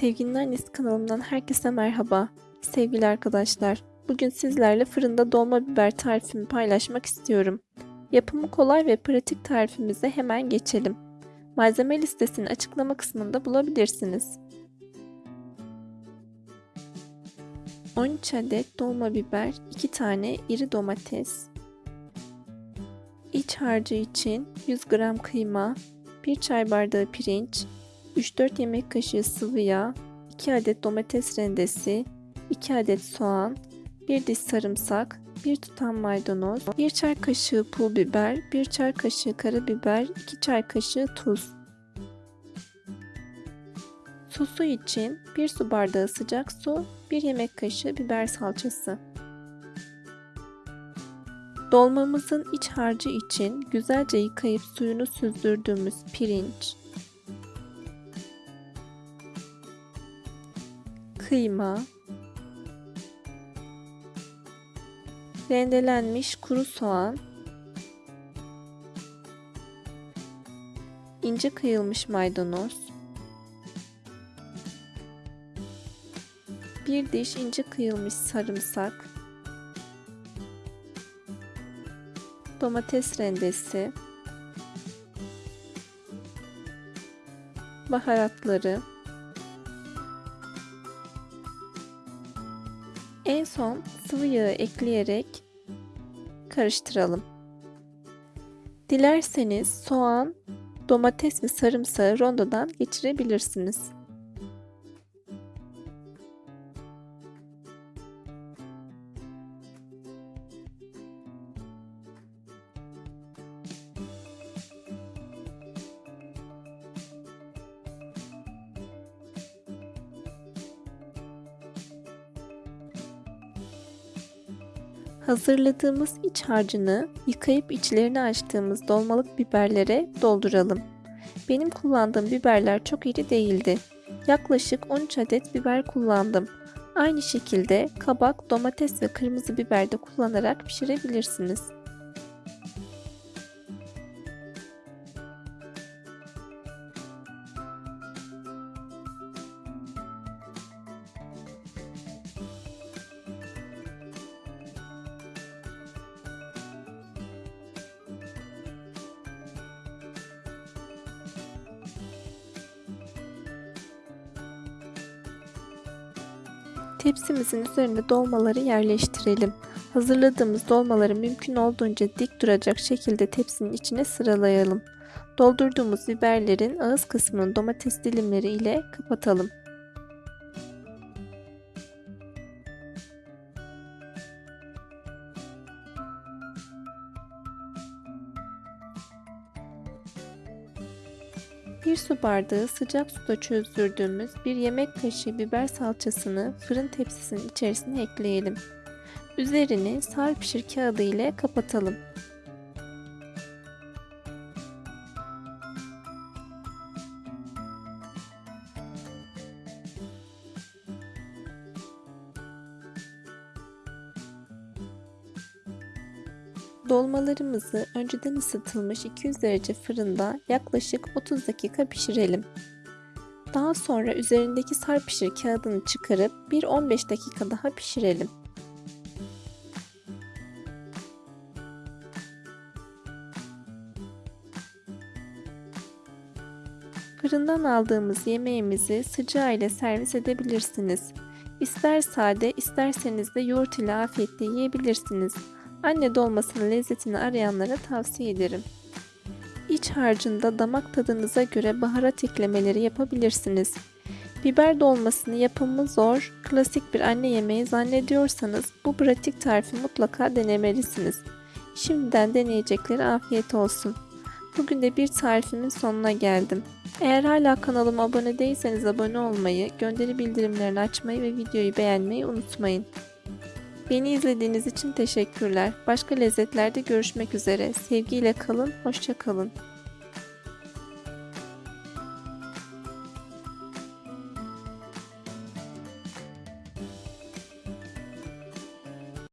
Sevginin Annesi kanalımdan herkese merhaba. Sevgili arkadaşlar, bugün sizlerle fırında dolma biber tarifimi paylaşmak istiyorum. Yapımı kolay ve pratik tarifimize hemen geçelim. Malzeme listesini açıklama kısmında bulabilirsiniz. 13 adet dolma biber, 2 tane iri domates, iç harcı için 100 gram kıyma, 1 çay bardağı pirinç, 3-4 yemek kaşığı sıvı yağ, 2 adet domates rendesi, 2 adet soğan, 1 diş sarımsak, 1 tutam maydanoz, 1 çay kaşığı pul biber, 1 çay kaşığı karabiber, 2 çay kaşığı tuz. Sosu için 1 su bardağı sıcak su, 1 yemek kaşığı biber salçası. Dolmamızın iç harcı için güzelce yıkayıp suyunu süzdürdüğümüz pirinç, kıyma, rendelenmiş kuru soğan, ince kıyılmış maydanoz, bir diş ince kıyılmış sarımsak, domates rendesi, baharatları, En son sıvı yağı ekleyerek karıştıralım. Dilerseniz soğan, domates ve sarımsağı rondodan geçirebilirsiniz. Hazırladığımız iç harcını yıkayıp içlerini açtığımız dolmalık biberlere dolduralım. Benim kullandığım biberler çok iri değildi. Yaklaşık 13 adet biber kullandım. Aynı şekilde kabak, domates ve kırmızı biber de kullanarak pişirebilirsiniz. Tepsimizin üzerine dolmaları yerleştirelim. Hazırladığımız dolmaları mümkün olduğunca dik duracak şekilde tepsinin içine sıralayalım. Doldurduğumuz biberlerin ağız kısmını domates dilimleri ile kapatalım. Bir su bardağı sıcak suda çözdürdüğümüz bir yemek kaşığı biber salçasını fırın tepsisinin içerisine ekleyelim. Üzerini sar pişir kağıdı ile kapatalım. Dolmalarımızı önceden ısıtılmış 200 derece fırında yaklaşık 30 dakika pişirelim. Daha sonra üzerindeki sarpişir kağıdını çıkarıp bir 15 dakika daha pişirelim. Fırından aldığımız yemeğimizi sıcağı ile servis edebilirsiniz. İster sade, isterseniz de yoğurt ile afiyetle yiyebilirsiniz. Anne dolmasının lezzetini arayanlara tavsiye ederim. İç harcında damak tadınıza göre baharat eklemeleri yapabilirsiniz. Biber dolmasını yapımı zor, klasik bir anne yemeği zannediyorsanız bu pratik tarifi mutlaka denemelisiniz. Şimdiden deneyecekleri afiyet olsun. Bugün de bir tarifimin sonuna geldim. Eğer hala kanalıma abone değilseniz abone olmayı, gönderi bildirimlerini açmayı ve videoyu beğenmeyi unutmayın. Beni izlediğiniz için teşekkürler. Başka lezzetlerde görüşmek üzere. Sevgiyle kalın, hoşça kalın.